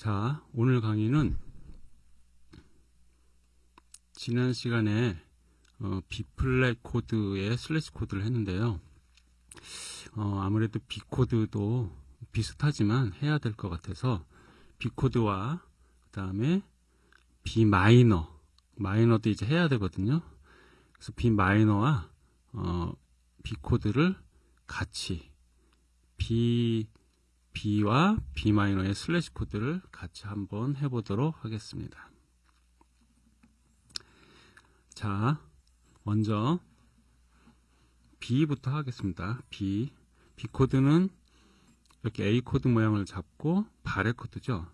자, 오늘 강의는 지난 시간에 어, B플랫 코드의 슬래시 코드를 했는데요. 어, 아무래도 B 코드도 비슷하지만 해야 될 것 같아서 B 코드와 그 다음에 B 마이너, 마이너도 이제 해야 되거든요. 그래서 B 마이너와 어, B 코드를 같이 B B와 B 마이너의 슬래시 코드를 같이 한번 해보도록 하겠습니다. 자, 먼저 B부터 하겠습니다. B. B 코드는 이렇게 A 코드 모양을 잡고 바레 코드죠.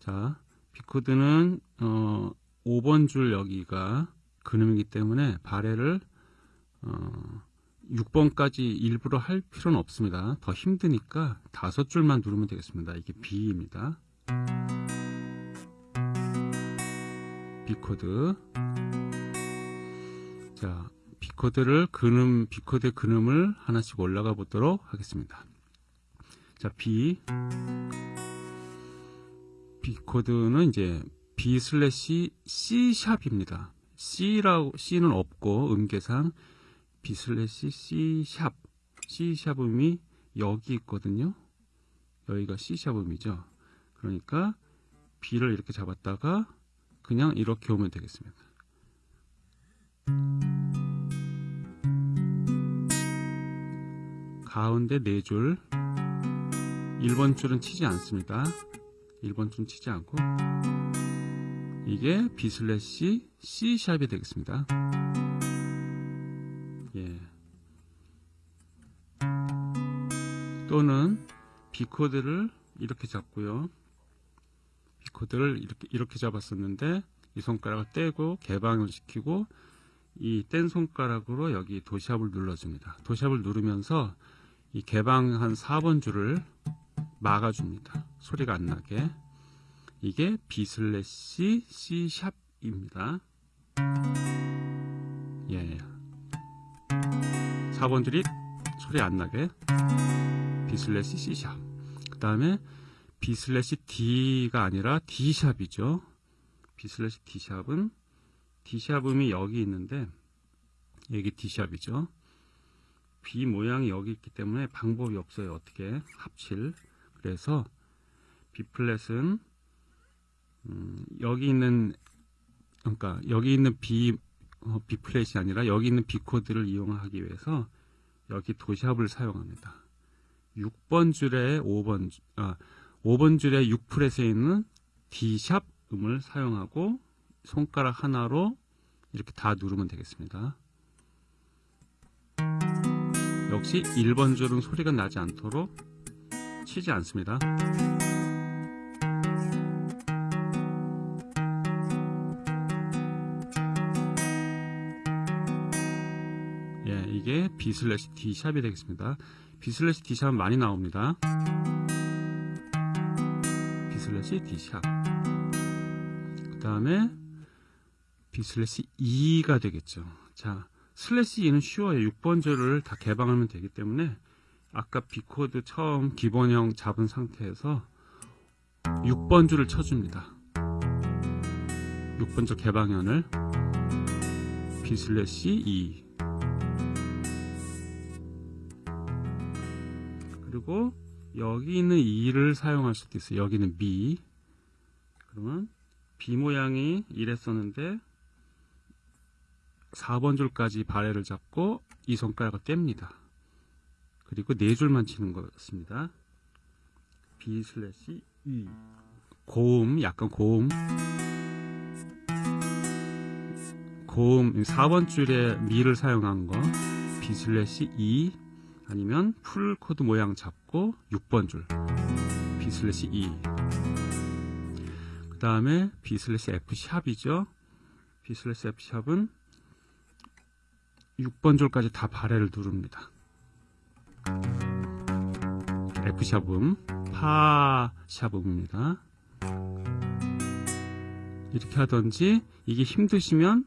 자, B 코드는 어, 5번 줄 여기가 근음이기 때문에 바레를 어, 6번까지 일부러 할 필요는 없습니다. 더 힘드니까 다섯 줄만 누르면 되겠습니다. 이게 B입니다. B 코드. 자, B 코드를 근음 B 코드의 근음을 하나씩 올라가 보도록 하겠습니다. 자, B B 코드는 이제 B 슬래시 C 샵입니다. C라고 C는 없고 음계상 B 슬래시 C 샵 C 샵음이 여기 있거든요. 여기가 C 샵음이죠. 그러니까 B를 이렇게 잡았다가 그냥 이렇게 오면 되겠습니다. 가운데 4줄 1번 줄은 치지 않습니다. 1번 줄은 치지 않고 이게 B 슬래시 C 샵이 되겠습니다. 또는 B 코드를 이렇게 잡고요. B 코드를 이렇게 이렇게 잡았었는데 이 손가락을 떼고 개방을 시키고 이 뗀 손가락으로 여기 도 샵을 눌러줍니다. 도 샵을 누르면서 이 개방한 4번 줄을 막아줍니다. 소리가 안 나게. 이게 B 슬래시 C 샵입니다. 예. 4번 줄이 소리 안 나게 B 슬래시 C 샵. 그 다음에 B 슬래시 D가 아니라 D 샵이죠. B 슬래시 D 샵은 D 샵 음이 여기 있는데 여기 D 샵이죠. B 모양이 여기 있기 때문에 방법이 없어요. 어떻게 합칠. 그래서 B 플랫은 음, 여기 있는 그러니까 여기 있는 B 어, B 플랫이 아니라 여기 있는 B 코드를 이용하기 위해서 여기 도샵을 사용합니다. 6번 줄에 5번 아 5번 줄에 6 플랫에 있는 D 샵 음을 사용하고 손가락 하나로 이렇게 다 누르면 되겠습니다. 역시 1번 줄은 소리가 나지 않도록 치지 않습니다. 이게 B 슬래시 D 샵이 되겠습니다. B 슬래시 D 샵은 많이 나옵니다. B 슬래시 D 샵. 그 다음에 B 슬래시 E가 되겠죠. 자, 슬래시 E는 쉬워요. 6번 줄을 다 개방하면 되기 때문에 아까 B코드 처음 기본형 잡은 상태에서 6번 줄을 쳐줍니다. 6번 줄 개방현을 B 슬래시 E 그리고 여기 있는 E를 사용할 수도 있어요. 여기는 B 그러면 B 모양이 이랬었는데 4번 줄까지 바레를 잡고 이 손가락을 뗍니다. 그리고 네 줄만 치는 것같습니다. B 슬래시 E 고음 약간 고음. 고음 4번 줄에 미를 사용한 거. B slash E 아니면 full 코드 모양 잡고 6번 줄 B 슬래시 E 그 다음에 B 슬래시 F 샵이죠 B 슬래시 F 샵은 6번 줄까지 다 바레를 누릅니다 F sharp 음, 파 sharp 음입니다. 이렇게 하던지 이게 힘드시면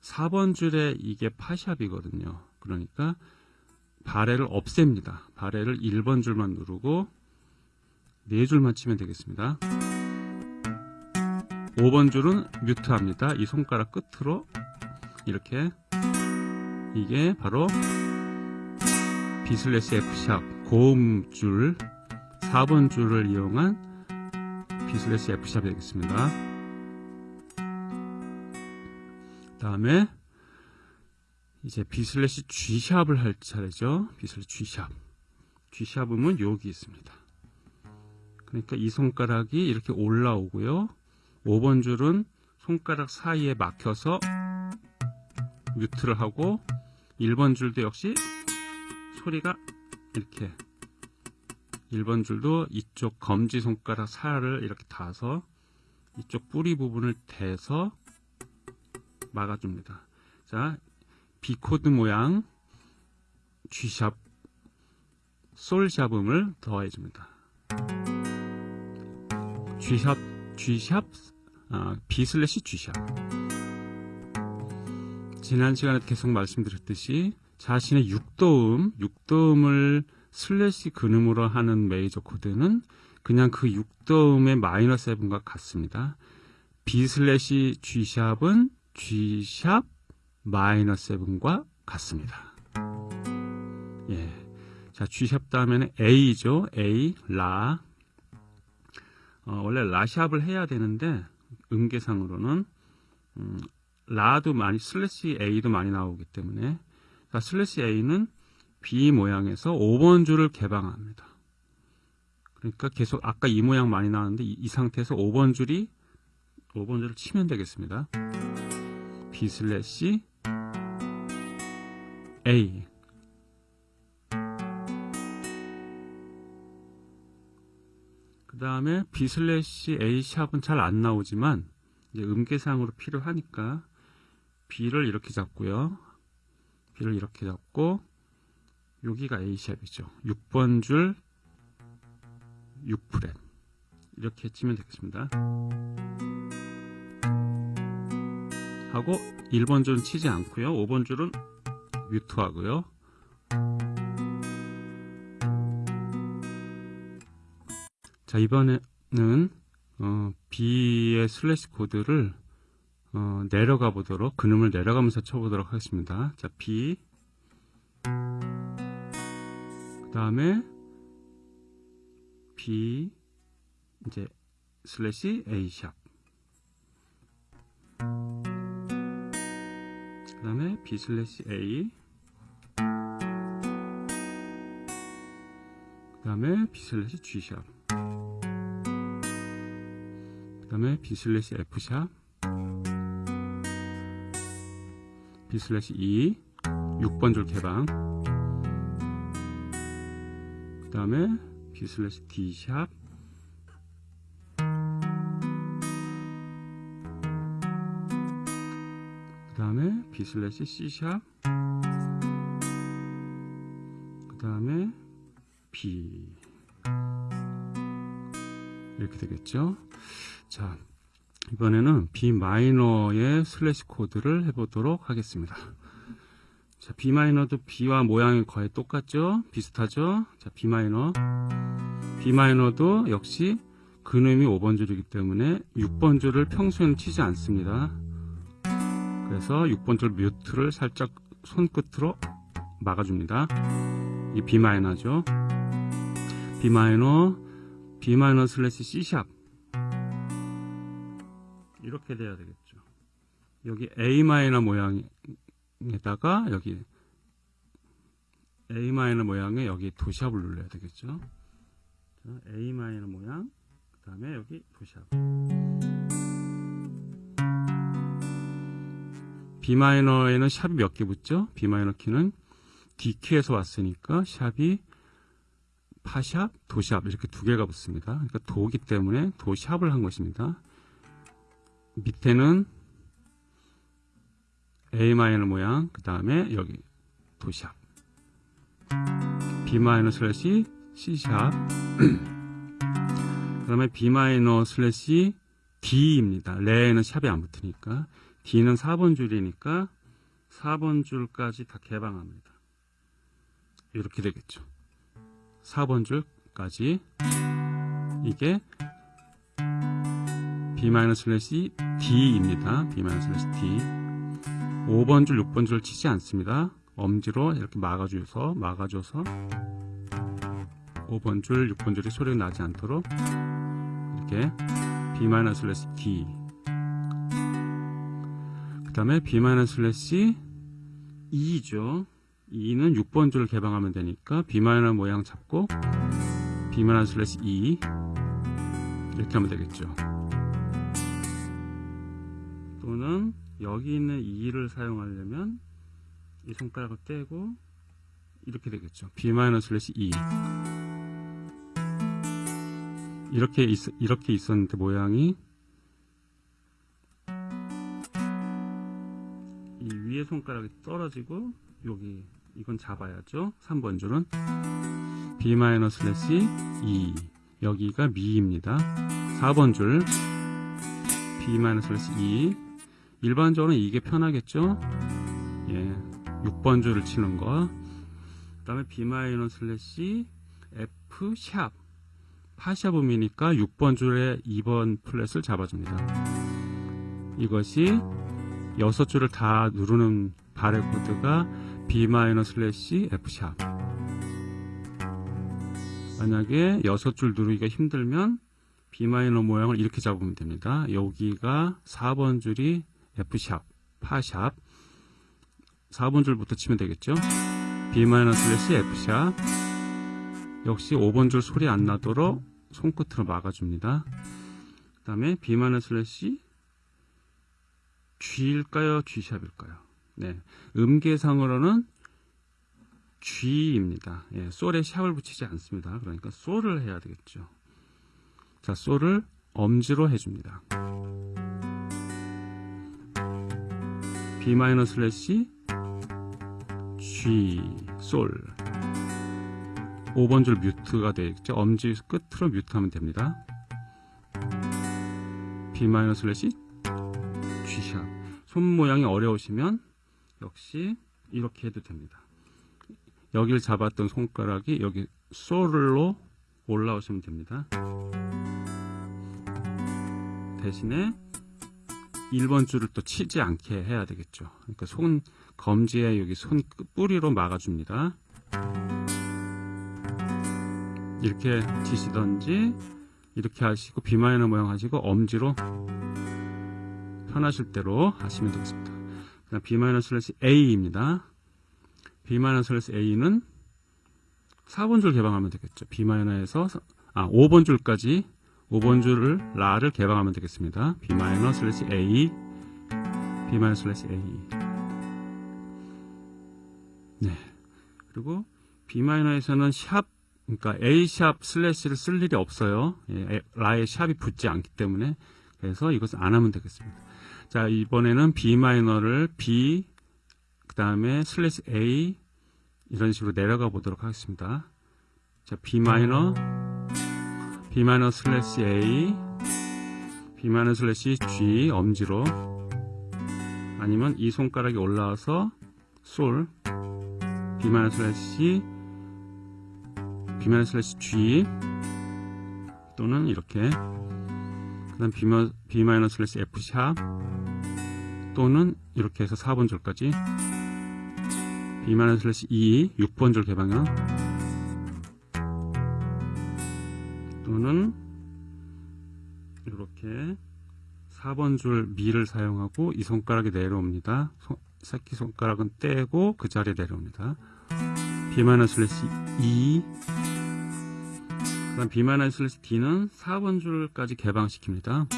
4번 줄에 이게 파샵이거든요. 그러니까 발해를 없앱니다. 발해를 1번 줄만 누르고 네 줄만 치면 되겠습니다. 5번 줄은 뮤트합니다. 이 손가락 끝으로 이렇게 이게 바로 슬래시 F샵 고음 줄 4번 줄을 이용한 슬래시 F샵이 되겠습니다. 다음에 이제 B 슬래시 G샵을 할 차례죠. B 슬래시 G샵. G샵음은 여기 있습니다. 그러니까 이 손가락이 이렇게 올라오고요. 5번 줄은 손가락 사이에 막혀서 mute를 하고 1번 줄도 역시 소리가 이렇게 1번 줄도 이쪽 검지 손가락 살을 이렇게 닿아서 이쪽 뿌리 부분을 대서 막아줍니다. 자, B 코드 모양 G sharp 솔 sharp 음을 더해 줍니다. G sharp G sharp 아, B slash G sharp 지난 시간에 계속 말씀드렸듯이 자신의 6도음, 6도음을 slash 근음으로 하는 메이저 코드는 그냥 그 6도음의 minor seven과 같습니다. B 슬래시 G샵은 G샵 마이너 세븐과 같습니다. 예. 자, G sharp 다음에는 A죠. A, 라. 어, 원래 라 sharp을 해야 되는데, 음계상으로는, 음, 라도 많이, slash A도 많이 나오기 때문에, 자, slash A는 B 모양에서 5번 줄을 개방합니다. 그러니까 계속 아까 이 모양 많이 나왔는데, 이, 이 상태에서 5번 줄이, 5번 줄을 치면 되겠습니다. B slash A 그 다음에 B 슬래시 A 샵은 잘 안 나오지만 음계상으로 필요하니까 B를 이렇게 잡고요. B를 이렇게 잡고 여기가 A 샵이죠. 6번 줄 6프렛 이렇게 치면 되겠습니다. 하고 1번 줄은 치지 않고요. 5번 줄은 뮤트하고요. 자 이번에는 어, B의 slash 코드를 어, 내려가 보도록 근음을 내려가면서 쳐보도록 하겠습니다. 자 B 그 다음에 B 이제 slash A sharp 그 다음에 B slash A 다음에 B 슬래시 G 샵. 그 다음에 B 슬래시 F 샵. B 슬래시 E. 6번 줄 개방. 그 다음에 B 슬래시 D 샵. 그 다음에 B 슬래시 C 샵. 그 다음에 이렇게 되겠죠? 자 이번에는 B minor의 slash 코드를 해보도록 하겠습니다. 자 B minor도 B와 모양이 거의 똑같죠? 비슷하죠? 자 B 마이너. B 마이너도 역시 근음이 5번 줄이기 때문에 6번 줄을 평소에는 치지 않습니다. 그래서 6번 줄 mute를 살짝 손끝으로 막아줍니다. 이 B 마이너죠. B 마이너, B 마이너 슬래시 C 샵 이렇게 돼야 되겠죠. 여기 A minor 모양에다가 여기 A minor 모양에 여기 도 sharp을 눌러야 되겠죠. 자, A minor 모양, 그 다음에 여기 도 sharp. B 마이너에는 샵이 몇 개 붙죠? B minor 키는 D 키에서 왔으니까 sharp이 파 sharp, 도 sharp 이렇게 두 개가 붙습니다. 그러니까 도기 때문에 도 sharp을 한 것입니다. 밑에는 A minor 모양, 그 다음에 여기 도 sharp. B minor slash C sharp. 그 다음에 B minor slash D입니다. 레에는 sharp이 안 붙으니까. D는 4번 줄이니까 4번 줄까지 다 개방합니다. 이렇게 되겠죠. 4번 줄까지 이게 B slash D입니다. B slash D 5번 줄, 6번 줄을 치지 않습니다. 엄지로 이렇게 막아줘서 막아줘서 5번 줄, 6번 줄이 소리가 나지 않도록 이렇게 B slash D 그 다음에 B slash E죠. E는 6번 줄을 개방하면 되니까 B minor 모양 잡고 B minor slash E 이렇게 하면 되겠죠. 또는 여기 있는 E를 사용하려면 이 손가락을 떼고 이렇게 되겠죠. B minor slash E 이렇게 있, 이렇게 있었는데 모양이 이 위에 손가락이 떨어지고 여기 이건 잡아야죠. 3번 줄은 B minor slash E 여기가 미입니다. 4번 줄 B minor slash E 일반적으로 이게 편하겠죠? 예, 6번 줄을 치는 거. 그 다음에 B minor slash F sharp. 파 sharp 음이니까 6번 줄에 2번 fret을 잡아줍니다. 이것이 6줄을 다 누르는 바레 코드가 B minor slash F sharp. 만약에 6줄 누르기가 힘들면 B 마이너 모양을 이렇게 잡으면 됩니다. 여기가 4번 줄이 F샵, 파샵. 4번 줄부터 치면 되겠죠? B 마이너 슬래시 F샵. 역시 5번 줄 소리 안 나도록 손끝으로 막아줍니다. 그 다음에 B 마이너 슬래시 G일까요? G샵일까요 네, 음계상으로는 G입니다. 예, 솔에 샵을 붙이지 않습니다. 그러니까 솔을 해야 되겠죠. 자 솔을 엄지로 해줍니다. B 마이너 슬래시 G 솔. 5번 줄 뮤트가 되겠죠. 엄지 끝으로 뮤트하면 됩니다. B 마이너 슬래시 G 샵 손 모양이 어려우시면 역시 이렇게 해도 됩니다 여기를 잡았던 손가락이 여기 솔로 올라오시면 됩니다 대신에 1번 줄을 또 치지 않게 해야 되겠죠. 그러니까 손 검지에 여기 손 뿌리로 막아줍니다. 이렇게 치시던지 이렇게 하시고 B 마이너 모양 하시고 엄지로 편하실 대로 하시면 되겠습니다. 그다음 B 마이너 슬래시 A입니다. B 마이너 슬래시 A는 4번 줄 개방하면 되겠죠. B 마이너에서 아 5번 줄까지 5번 줄을 라를 개방하면 되겠습니다. B 슬래시 A B 슬래시 A 네 그리고 B 마이너에서는 샵 그러니까 A 샵 슬래시를 쓸 일이 없어요. 예, 라의 샵이 붙지 않기 때문에 그래서 이것을 안 하면 되겠습니다. 자 이번에는 B 마이너를 B 그 다음에 슬래시 A 이런 식으로 내려가 보도록 하겠습니다. 자 B 마이너 B 마이너 슬래시 A B 마이너 슬래시 G 엄지로 아니면 이 손가락이 올라와서 솔 B 마이너 슬래시 B 마이너 슬래시 G 또는 이렇게 그 다음 B 마이너 슬래시 F 샵 또는 이렇게 해서 4번 줄까지 B 마이너 슬래시 E 6번 줄 개방은 또는 이렇게 4번 줄 미를 사용하고 이 손가락이 내려옵니다. 새끼 손가락은 떼고 그 자리에 내려옵니다. B- 슬래시 2 그다음 B- 슬래시 D는 4번 줄까지 개방시킵니다.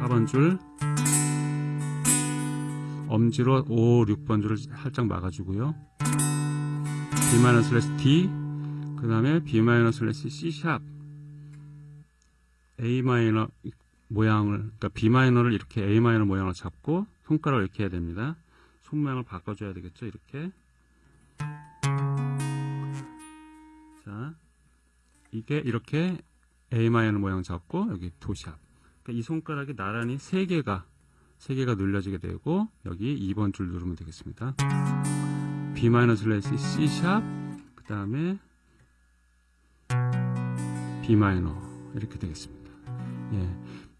4번 줄 엄지로 5, 6번 줄을 살짝 막아주고요. B- 슬래시 D 그 다음에 B 마이너 슬래시 C 샵 A 마이너 모양을 그러니까 B 마이너를 이렇게 A 마이너 모양을 잡고 손가락을 이렇게 해야 됩니다. 손 모양을 바꿔줘야 되겠죠. 이렇게 자 이게 이렇게 A 마이너 모양 잡고 여기 도샵 그러니까 이 손가락이 나란히 세 개가 세 개가 눌려지게 되고 여기 2번 줄 누르면 되겠습니다. B 마이너 슬래시 C 샵 그 다음에 B 마이너 이렇게 되겠습니다. 예.